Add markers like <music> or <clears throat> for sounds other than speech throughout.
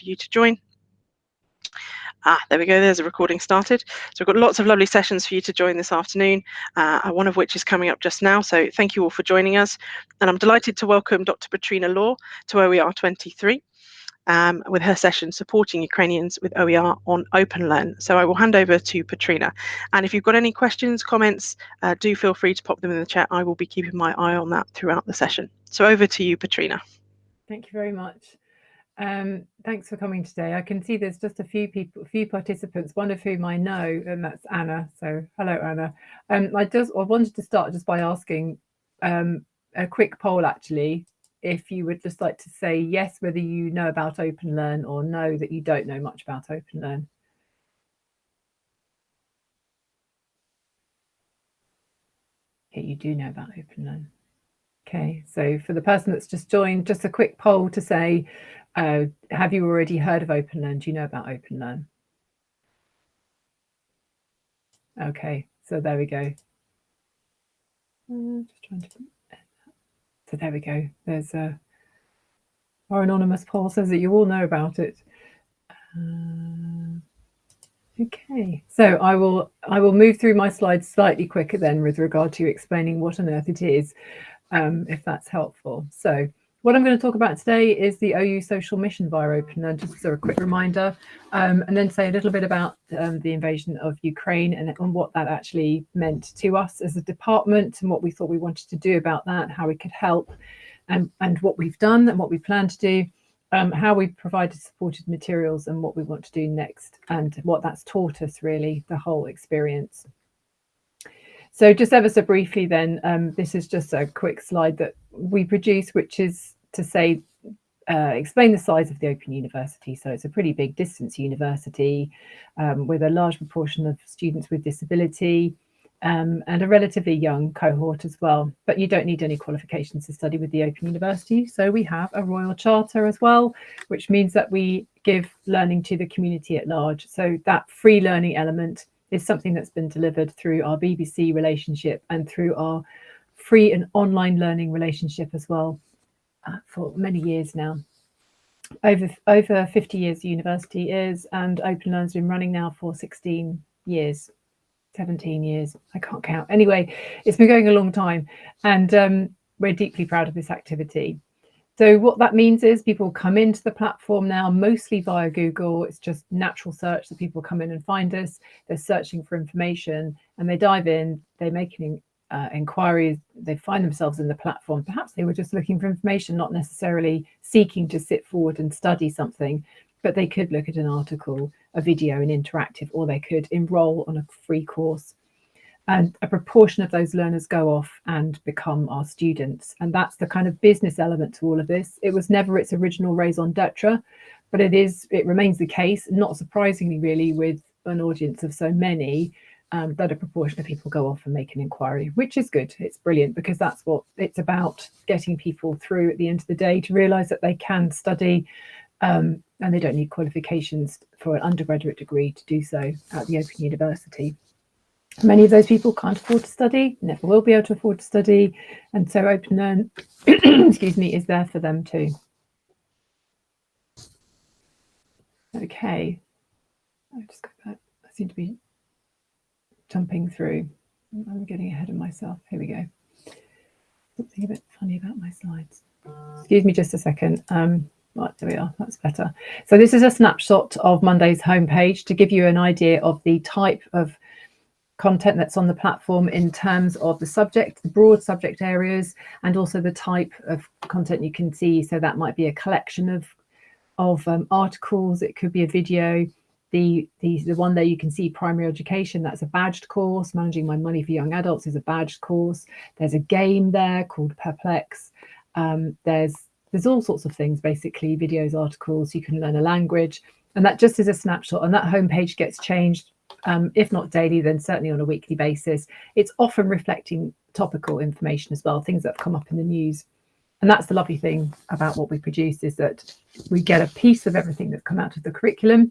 for you to join. Ah, there we go. There's a recording started. So we've got lots of lovely sessions for you to join this afternoon, uh, one of which is coming up just now. So thank you all for joining us. And I'm delighted to welcome Dr. Petrina Law to OER 23 um, with her session supporting Ukrainians with OER on OpenLearn. So I will hand over to Petrina. And if you've got any questions, comments, uh, do feel free to pop them in the chat. I will be keeping my eye on that throughout the session. So over to you, Petrina. Thank you very much. Um, thanks for coming today. I can see there's just a few people, a few participants, one of whom I know, and that's Anna. So hello, Anna. Um, I just I wanted to start just by asking um, a quick poll, actually, if you would just like to say yes, whether you know about OpenLearn or no, that you don't know much about OpenLearn. Okay, you do know about OpenLearn. Okay, so for the person that's just joined, just a quick poll to say, uh, have you already heard of OpenLearn? Do you know about OpenLearn? Okay, so there we go. Uh, just trying to, so there we go. There's a, our anonymous poll says that you all know about it. Uh, okay, so I will I will move through my slides slightly quicker then with regard to explaining what on earth it is, um, if that's helpful. So what I'm going to talk about today is the OU social mission via OpenLearn, just as a quick reminder, um, and then say a little bit about um, the invasion of Ukraine and, and, what that actually meant to us as a department and what we thought we wanted to do about that, how we could help and, and what we've done and what we plan to do, um, how we've provided supported materials and what we want to do next and what that's taught us really, the whole experience. So just ever so briefly then, um, this is just a quick slide that we produce, which is to say, uh, explain the size of the Open University. So it's a pretty big distance university um, with a large proportion of students with disability um, and a relatively young cohort as well. But you don't need any qualifications to study with the Open University. So we have a Royal Charter as well, which means that we give learning to the community at large. So that free learning element is something that's been delivered through our BBC relationship and through our free and online learning relationship as well uh, for many years now. Over over 50 years the university is and OpenLearn's been running now for 16 years, 17 years, I can't count. Anyway, it's been going a long time and um, we're deeply proud of this activity. So what that means is people come into the platform now mostly via Google. It's just natural search that people come in and find us. They're searching for information and they dive in, they make an uh, inquiry, they find themselves in the platform. Perhaps they were just looking for information, not necessarily seeking to sit forward and study something, but they could look at an article, a video, an interactive, or they could enroll on a free course and a proportion of those learners go off and become our students. And that's the kind of business element to all of this. It was never its original raison d'etre, but it is, it remains the case, not surprisingly really with an audience of so many, um, that a proportion of people go off and make an inquiry, which is good. It's brilliant because that's what it's about, getting people through at the end of the day to realise that they can study um, and they don't need qualifications for an undergraduate degree to do so at the Open University. Many of those people can't afford to study, never will be able to afford to study, and so Open Learn, <clears throat> excuse me, is there for them too. Okay, I'll just go back. I seem to be jumping through. I'm getting ahead of myself. Here we go. Something a bit funny about my slides. Excuse me just a second. Um, right, there we are. That's better. So this is a snapshot of Monday's homepage to give you an idea of the type of content that's on the platform in terms of the subject, the broad subject areas, and also the type of content you can see. So that might be a collection of, of um, articles, it could be a video. The, the, the one there you can see primary education, that's a badged course. Managing My Money for Young Adults is a badged course. There's a game there called Perplex. Um, there's, there's all sorts of things, basically videos, articles, you can learn a language. And that just is a snapshot and that homepage gets changed um, if not daily, then certainly on a weekly basis. It's often reflecting topical information as well, things that have come up in the news. And that's the lovely thing about what we produce is that we get a piece of everything that's come out of the curriculum.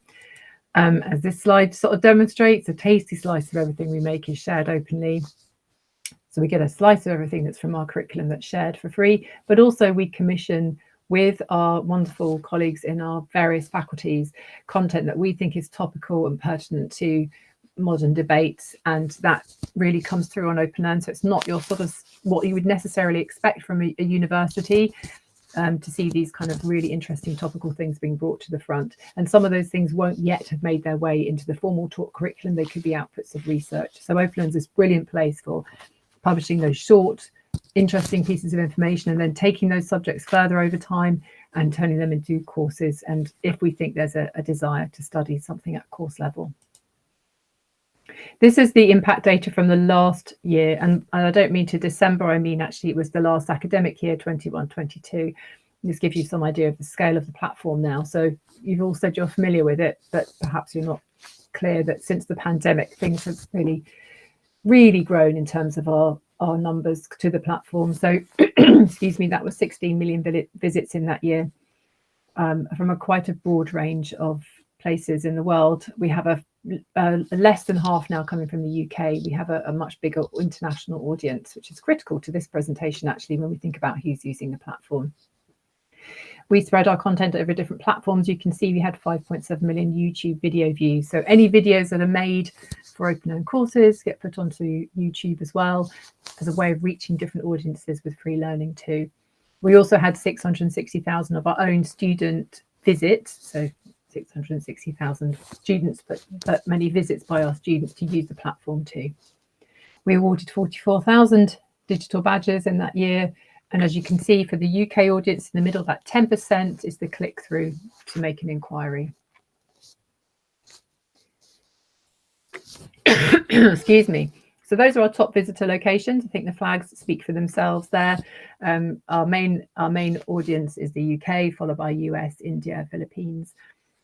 Um, as this slide sort of demonstrates, a tasty slice of everything we make is shared openly. So we get a slice of everything that's from our curriculum that's shared for free, but also we commission with our wonderful colleagues in our various faculties content that we think is topical and pertinent to modern debates and that really comes through on open OpenLearn so it's not your sort of what you would necessarily expect from a, a university um, to see these kind of really interesting topical things being brought to the front. And some of those things won't yet have made their way into the formal talk curriculum. They could be outputs of research. So OpenLearn is brilliant place for publishing those short, interesting pieces of information and then taking those subjects further over time and turning them into courses. And if we think there's a, a desire to study something at course level. This is the impact data from the last year, and I don't mean to December, I mean actually it was the last academic year, 21-22. This gives you some idea of the scale of the platform now. So you've all said you're familiar with it, but perhaps you're not clear that since the pandemic, things have really, really grown in terms of our, our numbers to the platform. So, <clears throat> excuse me, that was 16 million visits in that year um, from a quite a broad range of places in the world. We have a uh, less than half now coming from the UK. We have a, a, much bigger international audience, which is critical to this presentation, actually, when we think about who's using the platform. We spread our content over different platforms. You can see we had 5.7 million YouTube video views. So any videos that are made for open OpenLearn courses get put onto YouTube as well as a way of reaching different audiences with free learning too. We also had 660,000 of our own student visits, so 660,000 students, but, but many visits by our students to use the platform too. We awarded 44,000 digital badges in that year. And as you can see for the UK audience in the middle, that 10% is the click through to make an inquiry. <coughs> Excuse me. So those are our top visitor locations. I think the flags speak for themselves there. Um, our main our main audience is the UK, followed by US, India, Philippines,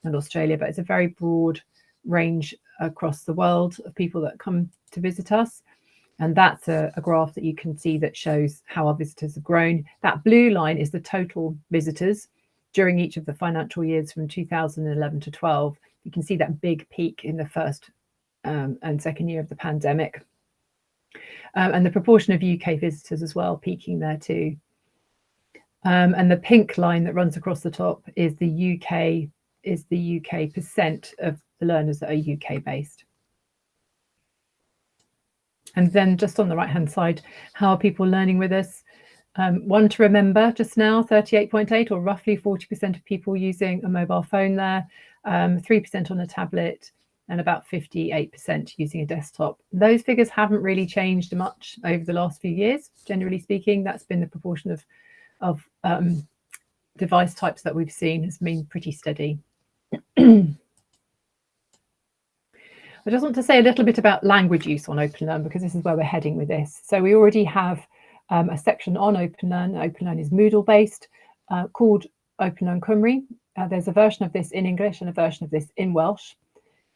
and Australia, but it's a very broad range across the world of people that come to visit us. And that's a, a, graph that you can see that shows how our visitors have grown. That blue line is the total visitors during each of the financial years from 2011 to 12. You can see that big peak in the first um, and second year of the pandemic. Um, and the proportion of UK visitors as well, peaking there too. Um, and the pink line that runs across the top is the UK is the UK percent of the learners that are UK based. And then just on the right hand side, how are people learning with us? Um, one to remember just now, 38.8 or roughly 40% of people using a mobile phone there, 3% um, on a tablet and about 58% using a desktop. Those figures haven't really changed much over the last few years. Generally speaking, that's been the proportion of, of um, device types that we've seen has been pretty steady. <clears throat> I just want to say a little bit about language use on OpenLearn because this is where we're heading with this. So we already have um, a section on OpenLearn. OpenLearn is Moodle based uh, called OpenLearn Cymru. Uh, there's a version of this in English and a version of this in Welsh.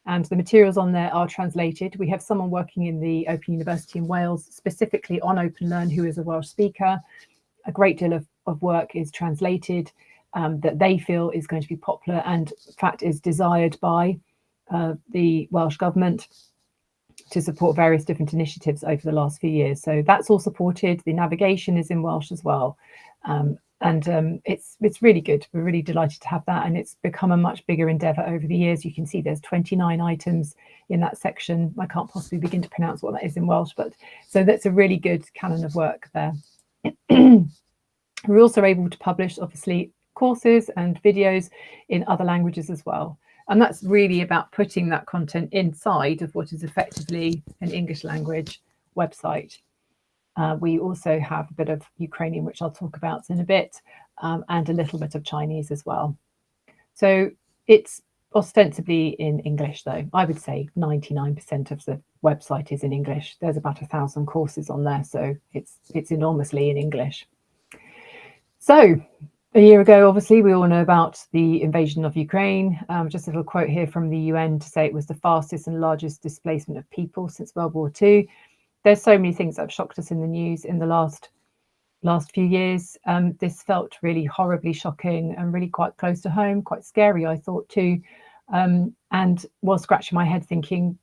And the materials on there are translated. We have someone working in the Open University in Wales specifically on OpenLearn who is a Welsh speaker. A great deal of, of work is translated um, that they feel is going to be popular and in fact is desired by the Welsh Government to support various different initiatives over the last few years. So that's all supported. The navigation is in Welsh as well. Um, and um, it's it's really good. We're really delighted to have that, and it's become a much bigger endeavour over the years. You can see there's 29 items in that section. I can't possibly begin to pronounce what that is in Welsh, but so that's a really good canon of work there. <clears throat> We're also able to publish, obviously, courses and videos in other languages as well. And that's really about putting that content inside of what is effectively an English language website. Uh, we also have a bit of Ukrainian, which I'll talk about in a bit, um, and a little bit of Chinese as well. So it's ostensibly in English, though. I would say 99% of the website is in English. There's about a thousand courses on there, so it's it's enormously in English. So a year ago, obviously, we all know about the invasion of Ukraine. Um, just a little quote here from the UN to say it was the fastest and largest displacement of people since World War II. There's so many things that have shocked us in the news in the last last few years. Um, this felt really horribly shocking and really quite close to home, quite scary, I thought too. Um, and was scratching my head thinking,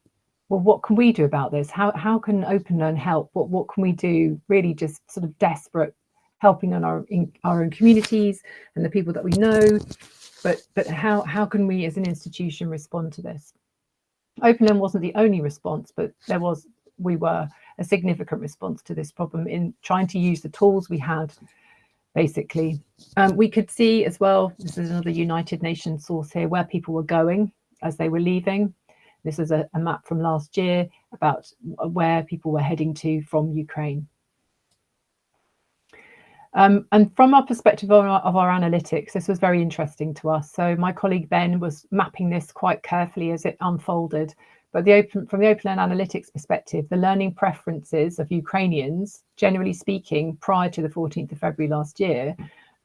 well, what can we do about this? How how can Open Learn help? What what can we do? Really just sort of desperate helping on our in our own communities and the people that we know. But but how how can we as an institution respond to this? Openlearn wasn't the only response but there was we were a significant response to this problem in trying to use the tools we had basically. Um, we could see as well this is another united nations source here where people were going as they were leaving. This is a, a map from last year about where people were heading to from ukraine um, and from our perspective of our, of our, analytics, this was very interesting to us. So my colleague Ben was mapping this quite carefully as it unfolded. But the open, from the Open Analytics perspective, the learning preferences of Ukrainians, generally speaking, prior to the 14th of February last year,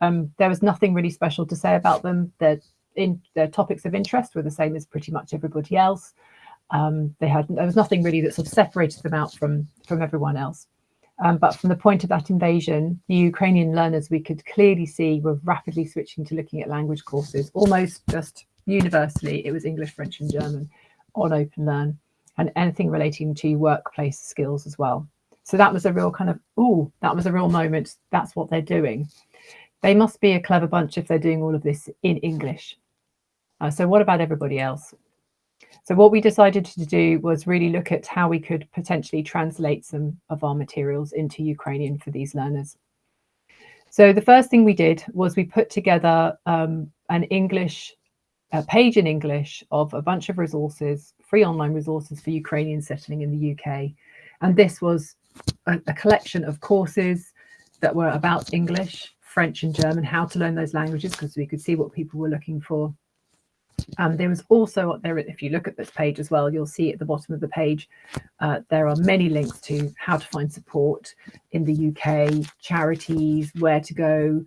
um, there was nothing really special to say about them. Their, in, their topics of interest were the same as pretty much everybody else. Um, they had there was nothing really that sort of separated them out from from everyone else. Um, but from the point of that invasion, the Ukrainian learners we could clearly see were rapidly switching to looking at language courses, almost just universally. It was English, French and German on Open Learn and anything relating to workplace skills as well. So that was a real kind of, oh, that was a real moment. That's what they're doing. They must be a clever bunch if they're doing all of this in English. Uh, so what about everybody else? So what we decided to do was really look at how we could potentially translate some of our materials into Ukrainian for these learners. So the first thing we did was we put together um, an English a page in English of a bunch of resources, free online resources for Ukrainians settling in the UK. And this was a, a collection of courses that were about English, French and German, how to learn those languages, because we could see what people were looking for. Um, there was also there, if you look at this page as well, you'll see at the bottom of the page, uh, there are many links to how to find support in the UK, charities, where to go,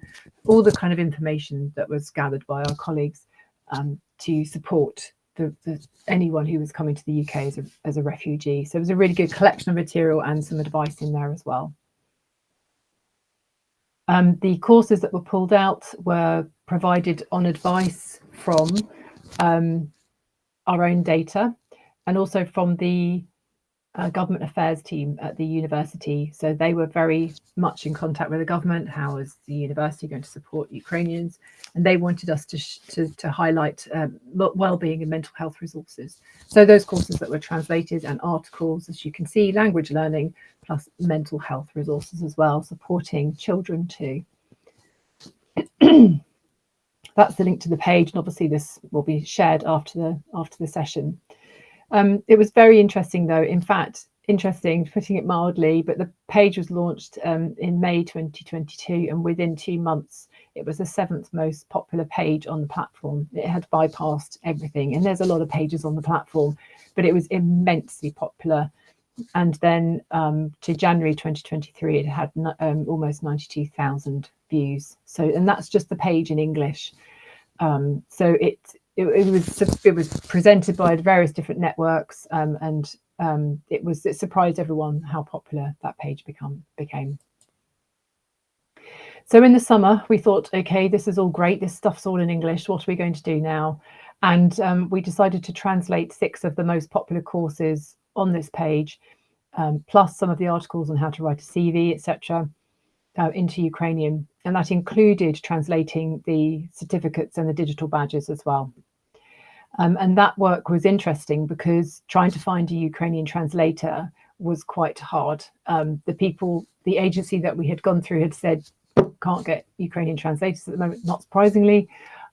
all the kind of information that was gathered by our colleagues um, to support the, the, anyone who was coming to the UK as a, as a refugee. So it was a really good collection of material and some advice in there as well. Um, the courses that were pulled out were provided on advice from um, our own data and also from the uh, government affairs team at the university. So they were very much in contact with the government. How is the university going to support Ukrainians? And they wanted us to, to, to, highlight um, well-being and mental health resources. So those courses that were translated and articles, as you can see, language learning plus mental health resources as well, supporting children too. <clears throat> That's the link to the page, and obviously this will be shared after the after the session. Um, it was very interesting, though. In fact, interesting, putting it mildly, but the page was launched um, in May 2022, and within two months, it was the seventh most popular page on the platform. It had bypassed everything, and there's a lot of pages on the platform, but it was immensely popular. And then um, to January 2023, it had um, almost 92,000 views. So, and that's just the page in English. Um, so it it, it, was it was presented by various different networks um, and um, it was it surprised everyone how popular that page become became. So in the summer we thought, okay, this is all great. This stuff's all in English. What are we going to do now? And um, we decided to translate six of the most popular courses on this page, um, plus some of the articles on how to write a CV, etc uh, into Ukrainian, and that included translating the certificates and the digital badges as well. Um, and that work was interesting because trying to find a Ukrainian translator was quite hard. Um, the people, the agency that we had gone through had said, can't get Ukrainian translators at the moment, not surprisingly.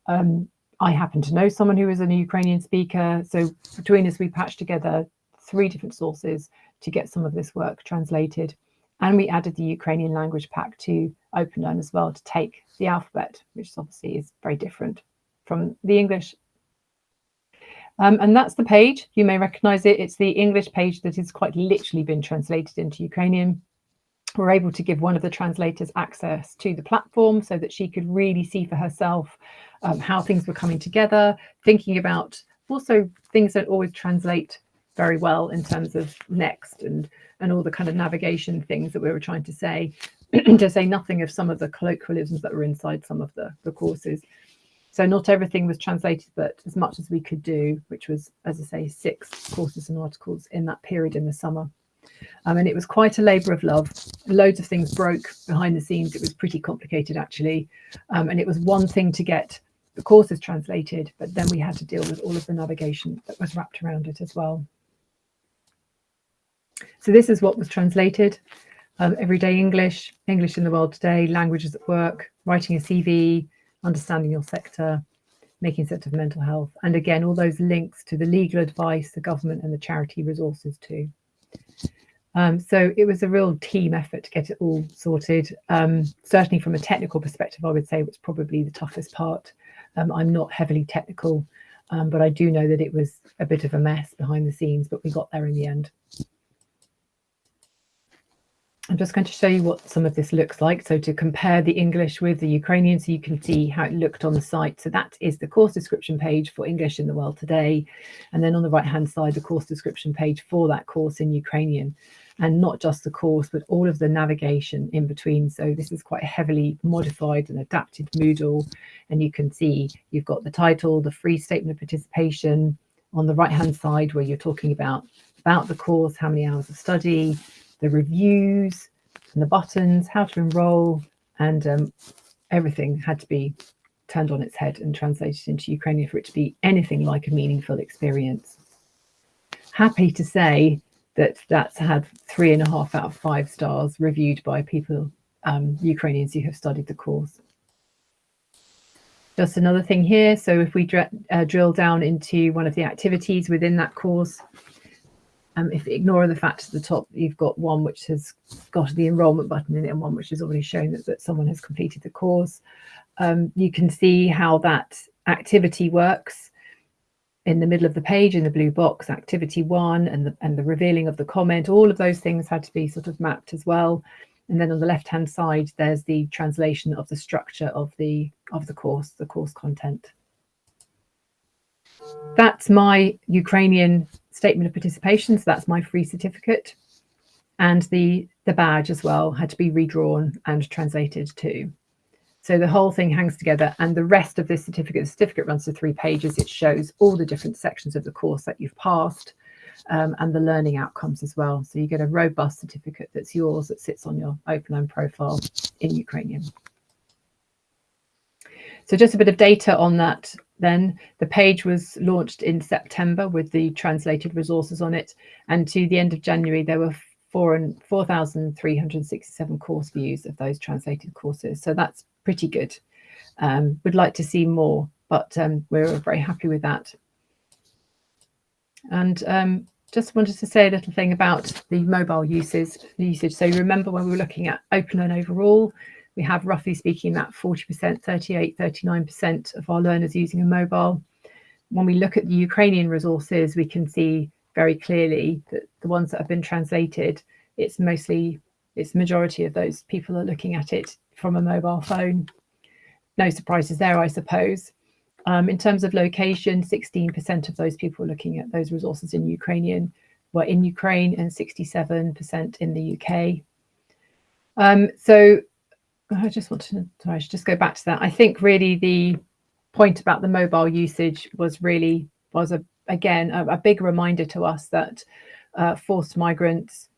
Um, I happen to know someone who is a Ukrainian speaker. So between us, we patched together three different sources to get some of this work translated. And we added the Ukrainian language pack to OpenLearn as well to take the alphabet, which obviously is very different from the English. Um, and that's the page. You may recognize it. It's the English page that has quite literally been translated into Ukrainian. We're able to give one of the translators access to the platform so that she could really see for herself um, how things were coming together, thinking about also things that always translate very well in terms of next and and all the kind of navigation things that we were trying to say, <clears throat> to say nothing of some of the colloquialisms that were inside some of the, the courses. So not everything was translated, but as much as we could do, which was, as I say, six courses and articles in that period in the summer. Um, and it was quite a labour of love. Loads of things broke behind the scenes. It was pretty complicated, actually. Um, and it was one thing to get the courses translated, but then we had to deal with all of the navigation that was wrapped around it as well. So this is what was translated. Um, everyday English, English in the world today, languages at work, writing a CV, understanding your sector, making sense of mental health. And again, all those links to the legal advice, the government and the charity resources too. Um, so it was a real team effort to get it all sorted. Um, certainly from a technical perspective, I would say it was probably the toughest part. Um, I'm not heavily technical, um, but I do know that it was a bit of a mess behind the scenes, but we got there in the end. I'm just going to show you what some of this looks like. So to compare the English with the Ukrainian, so you can see how it looked on the site. So that is the course description page for English in the world today. And then on the right hand side, the course description page for that course in Ukrainian. And not just the course, but all of the navigation in between. So this is quite heavily modified and adapted Moodle. And you can see you've got the title, the free statement of participation on the right hand side where you're talking about about the course, how many hours of study, the reviews and the buttons, how to enroll, and um, everything had to be turned on its head and translated into Ukrainian for it to be anything like a meaningful experience. Happy to say that that's had three and a half out of five stars reviewed by people, um, Ukrainians who have studied the course. Just another thing here. So if we dr uh, drill down into one of the activities within that course, um, if ignoring the fact at the top you've got one which has got the enrollment button in it and one which has already shown that, that someone has completed the course. Um, you can see how that activity works in the middle of the page in the blue box activity one and the and the revealing of the comment. All of those things had to be sort of mapped as well. And then on the left hand side there's the translation of the structure of the of the course the course content. That's my Ukrainian statement of participation. So that's my free certificate. And the, the badge as well had to be redrawn and translated too. So the whole thing hangs together and the rest of this certificate, the certificate runs to three pages. It shows all the different sections of the course that you've passed um, and the learning outcomes as well. So you get a robust certificate that's yours that sits on your OpenLearn profile in Ukrainian. So just a bit of data on that then. The page was launched in September with the translated resources on it. And to the end of January, there were 4,367 course views of those translated courses. So that's pretty good. Um, would like to see more, but um, we're very happy with that. And um, just wanted to say a little thing about the mobile uses, usage. So you remember when we were looking at OpenLearn overall, we have roughly speaking that 40%, 38, 39% of our learners using a mobile. When we look at the Ukrainian resources, we can see very clearly that the ones that have been translated, it's mostly, it's the majority of those people are looking at it from a mobile phone. No surprises there, I suppose. Um, in terms of location, 16% of those people looking at those resources in Ukrainian were in Ukraine and 67% in the UK. Um, so I just want to, sorry, I should just go back to that. I think really the point about the mobile usage was really, was a again, a, a big reminder to us that uh, forced migrants,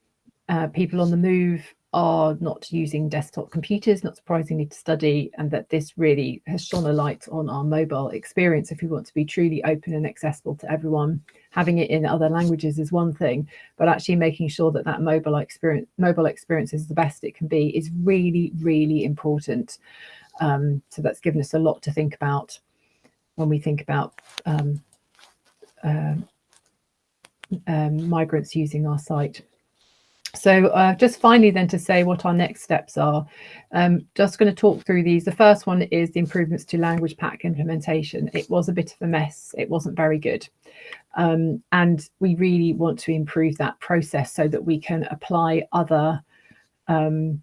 uh, people on the move are not using desktop computers, not surprisingly to study, and that this really has shone a light on our mobile experience if we want to be truly open and accessible to everyone. Having it in other languages is one thing, but actually making sure that that mobile experience, mobile experience is the best it can be is really, really important. Um, so that's given us a lot to think about when we think about um, uh, um, migrants using our site. So uh, just finally then to say what our next steps are, um, just going to talk through these. The first one is the improvements to language pack implementation. It was a bit of a mess. It wasn't very good. Um, and we really want to improve that process so that we can apply other um,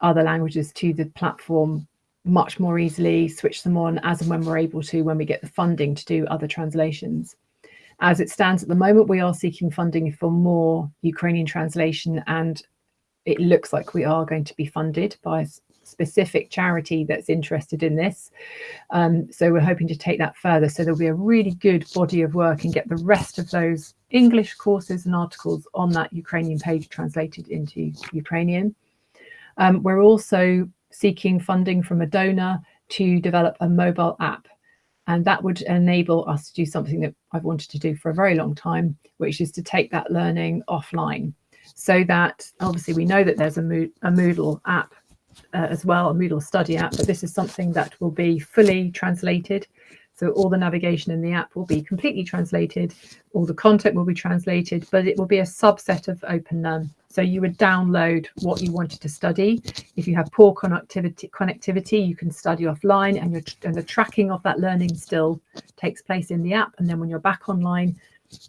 other languages to the platform much more easily, switch them on as and when we're able to, when we get the funding to do other translations. As it stands at the moment, we are seeking funding for more Ukrainian translation and it looks like we are going to be funded by a specific charity that's interested in this. Um, so we're hoping to take that further. So there'll be a really good body of work and get the rest of those English courses and articles on that Ukrainian page translated into Ukrainian. Um, we're also seeking funding from a donor to develop a mobile app and that would enable us to do something that I've wanted to do for a very long time, which is to take that learning offline so that obviously we know that there's a, a Moodle app uh, as well, a Moodle study app, but this is something that will be fully translated. So all the navigation in the app will be completely translated, all the content will be translated, but it will be a subset of OpenLearn. So you would download what you wanted to study. If you have poor connectivity, connectivity you can study offline and, and the tracking of that learning still takes place in the app. And then when you're back online,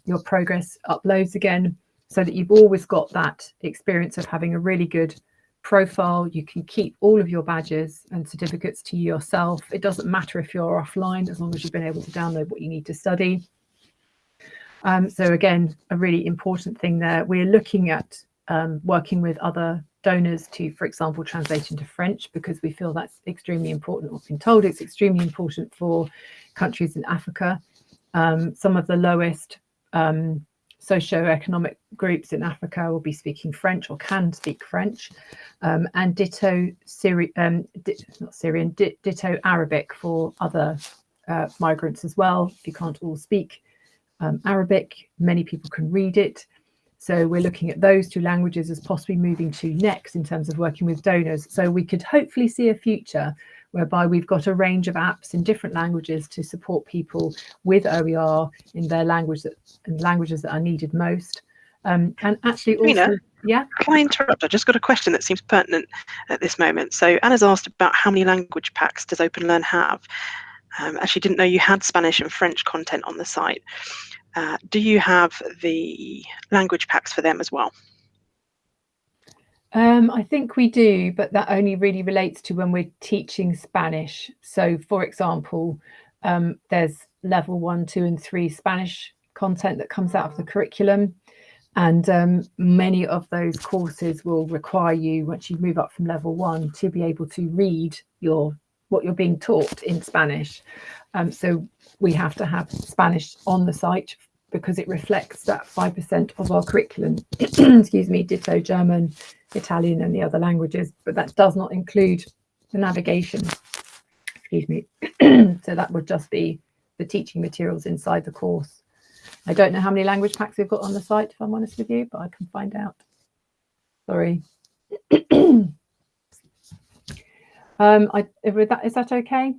your progress uploads again so that you've always got that experience of having a really good profile. You can keep all of your badges and certificates to yourself. It doesn't matter if you're offline, as long as you've been able to download what you need to study. Um, so again, a really important thing there. We're looking at um, working with other donors to, for example, translate into French because we feel that's extremely important. We've been told it's extremely important for countries in Africa. Um, some of the lowest um, socio-economic groups in Africa will be speaking French or can speak French, um, and ditto Syri um, di not Syrian, di ditto Arabic for other uh, migrants as well. If you can't all speak um, Arabic, many people can read it. So we're looking at those two languages as possibly moving to next in terms of working with donors. So we could hopefully see a future whereby we've got a range of apps in different languages to support people with OER in their language that and languages that are needed most. Um, and actually also, yeah. Can I interrupt? I just got a question that seems pertinent at this moment. So Anna's asked about how many language packs does OpenLearn have? Um, actually didn't know you had Spanish and French content on the site. Uh, do you have the language packs for them as well? Um, I think we do, but that only really relates to when we're teaching Spanish. So, for example, um, there's level one, two, and three Spanish content that comes out of the curriculum. And um, many of those courses will require you, once you move up from level one, to be able to read your what you're being taught in Spanish. Um, so we have to have Spanish on the site because it reflects that 5% of our curriculum. <clears throat> Excuse me, ditto German, Italian and the other languages, but that does not include the navigation. Excuse me. <clears throat> so that would just be the teaching materials inside the course. I don't know how many language packs we've got on the site, if I'm honest with you, but I can find out. Sorry. <clears throat> um, I, is that, is that okay?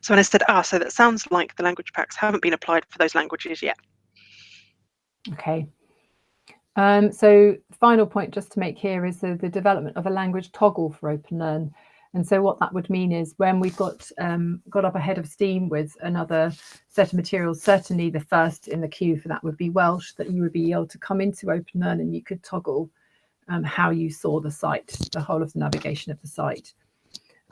So when I said, ah, so that sounds like the language packs haven't been applied for those languages yet. Okay. Um, so final point just to make here is the, the development of a language toggle for OpenLearn. And so what that would mean is when we've got um, got up ahead of steam with another set of materials, certainly the first in the queue for that would be Welsh, that you would be able to come into OpenLearn and you could toggle um, how you saw the site, the whole of the navigation of the site.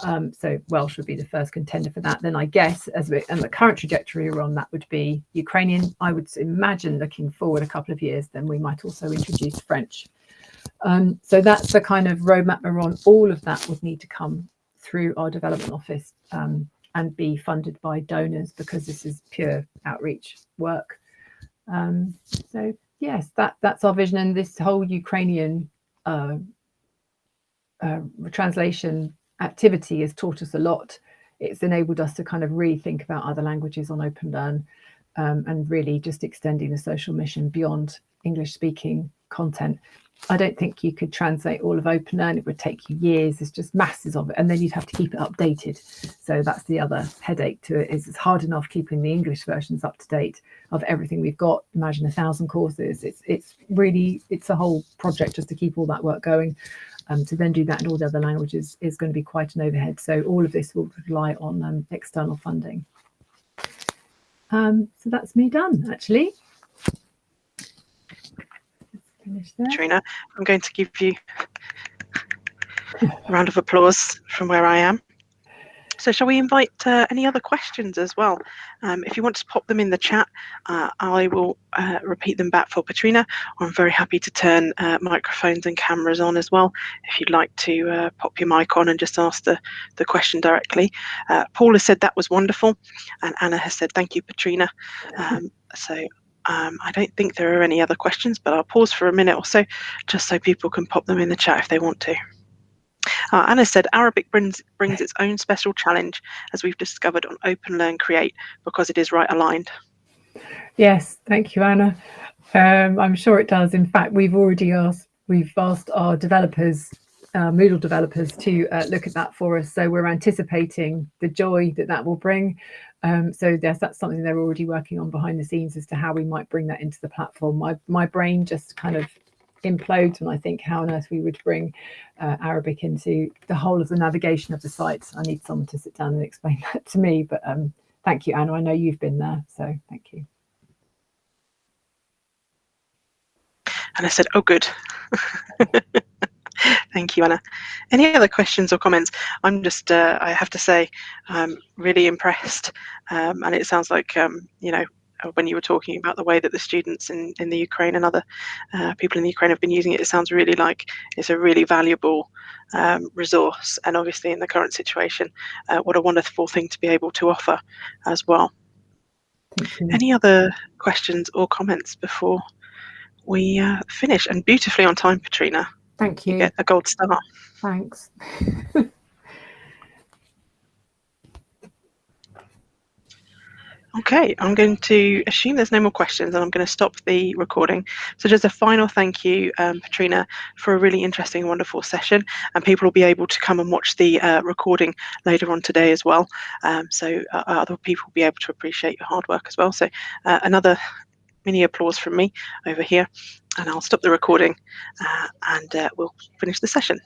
Um, so Welsh would be the first contender for that. Then I guess as we, and the current trajectory we're on, that would be Ukrainian. I would imagine looking forward a couple of years, then we might also introduce French. Um, so that's the kind of roadmap we're on. All of that would need to come through our development office um, and be funded by donors because this is pure outreach work. Um, so yes, that that's our vision. And this whole Ukrainian uh, uh, translation activity has taught us a lot. It's enabled us to kind of rethink about other languages on OpenLearn um, and really just extending the social mission beyond English speaking content. I don't think you could translate all of OpenLearn. It would take you years. There's just masses of it. And then you'd have to keep it updated. So that's the other headache to it is it's hard enough keeping the English versions up to date of everything we've got. Imagine a thousand courses. It's it's really, it's a whole project just to keep all that work going um, to then do that in all the other languages is going to be quite an overhead. So all of this will rely on um, external funding. Um, so that's me done, actually. Trina, I'm going to give you a round of applause from where I am. So shall we invite uh, any other questions as well? Um, if you want to pop them in the chat, uh, I will uh, repeat them back for Petrina. I'm very happy to turn uh, microphones and cameras on as well. If you'd like to uh, pop your mic on and just ask the, the question directly. Uh, Paul has said that was wonderful. And Anna has said, thank you, Petrina. Um, so um, I don't think there are any other questions, but I'll pause for a minute or so just so people can pop them in the chat if they want to. Uh, Anna said Arabic brings, brings its own special challenge, as we've discovered on Open Learn Create, because it is right aligned. Yes, thank you, Anna. Um, I'm sure it does. In fact, we've already asked, we've asked our developers, uh, Moodle developers to uh, look at that for us. So we're anticipating the joy that that will bring. Um, so yes, that's something they're already working on behind the scenes as to how we might bring that into the platform. My, my brain just kind of implodes when I think how on earth we would bring uh, Arabic into the whole of the navigation of the site. I need someone to sit down and explain <laughs> that to me, but um, thank you, Anna. I know you've been there, so thank you. And I said, oh, good. <laughs> Thank you, Anna. Any other questions or comments? I'm just, uh, I have to say, I'm really impressed. Um, and it sounds like, um, you know, when you were talking about the way that the students in, in the Ukraine and other uh, people in the Ukraine have been using it, it sounds really like it's a really valuable um, resource. And obviously in the current situation, uh, what a wonderful thing to be able to offer as well. Any other questions or comments before we uh, finish? And beautifully on time, Petrina. Thank you. you get a gold star. Thanks. <laughs> Okay, I'm going to assume there's no more questions and I'm going to stop the recording. So just a final thank you, um, for a really interesting, wonderful session. And people will be able to come and watch the uh, recording later on today as well. Um, so uh, other people will be able to appreciate your hard work as well. So uh, another mini applause from me over here. And I'll stop the recording uh, and uh, we'll finish the session.